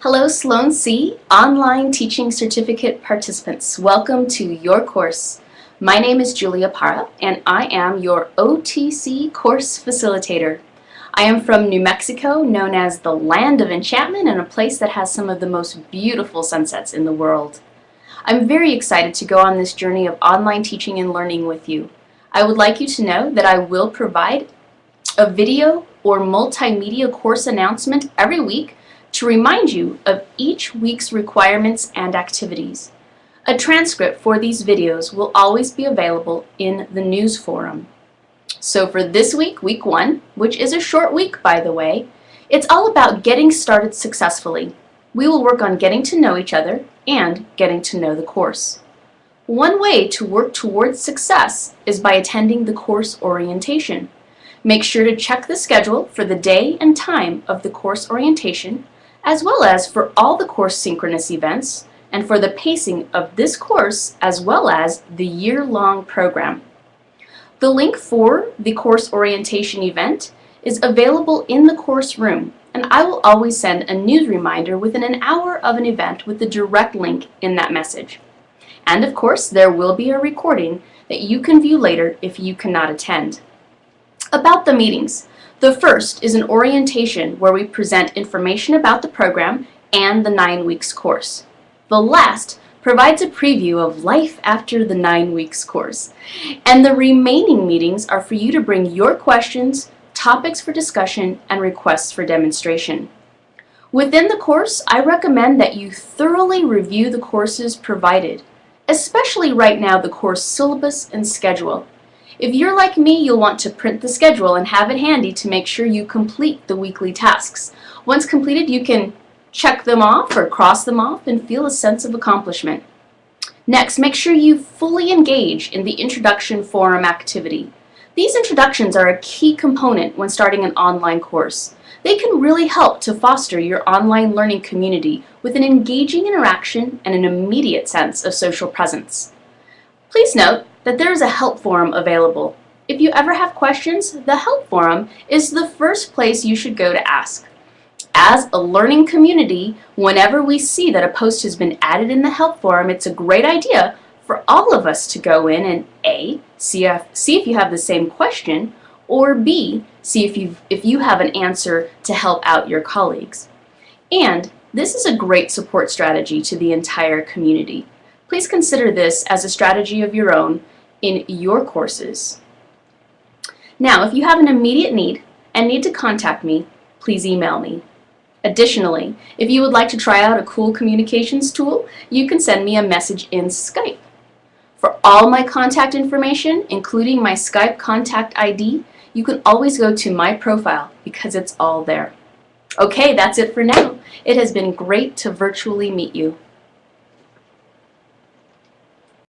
Hello Sloan C Online Teaching Certificate participants. Welcome to your course. My name is Julia Parra and I am your OTC course facilitator. I am from New Mexico, known as the land of enchantment and a place that has some of the most beautiful sunsets in the world. I'm very excited to go on this journey of online teaching and learning with you. I would like you to know that I will provide a video or multimedia course announcement every week to remind you of each week's requirements and activities. A transcript for these videos will always be available in the news forum. So for this week, week one, which is a short week by the way, it's all about getting started successfully. We will work on getting to know each other and getting to know the course. One way to work towards success is by attending the course orientation. Make sure to check the schedule for the day and time of the course orientation, as well as for all the course synchronous events, and for the pacing of this course as well as the year-long program. The link for the course orientation event is available in the course room, and I will always send a news reminder within an hour of an event with the direct link in that message. And of course, there will be a recording that you can view later if you cannot attend. About the meetings. The first is an orientation where we present information about the program and the nine weeks course. The last provides a preview of life after the nine weeks course. And the remaining meetings are for you to bring your questions, topics for discussion, and requests for demonstration. Within the course, I recommend that you thoroughly review the courses provided, especially right now the course syllabus and schedule. If you're like me, you'll want to print the schedule and have it handy to make sure you complete the weekly tasks. Once completed, you can check them off or cross them off and feel a sense of accomplishment. Next, make sure you fully engage in the introduction forum activity. These introductions are a key component when starting an online course. They can really help to foster your online learning community with an engaging interaction and an immediate sense of social presence. Please note that there is a help forum available. If you ever have questions, the help forum is the first place you should go to ask. As a learning community, whenever we see that a post has been added in the help forum, it's a great idea for all of us to go in and A, see if, see if you have the same question, or B, see if, you if you have an answer to help out your colleagues. And this is a great support strategy to the entire community. Please consider this as a strategy of your own in your courses. Now, if you have an immediate need and need to contact me, please email me. Additionally, if you would like to try out a cool communications tool, you can send me a message in Skype. For all my contact information, including my Skype contact ID, you can always go to my profile because it's all there. Okay, that's it for now. It has been great to virtually meet you.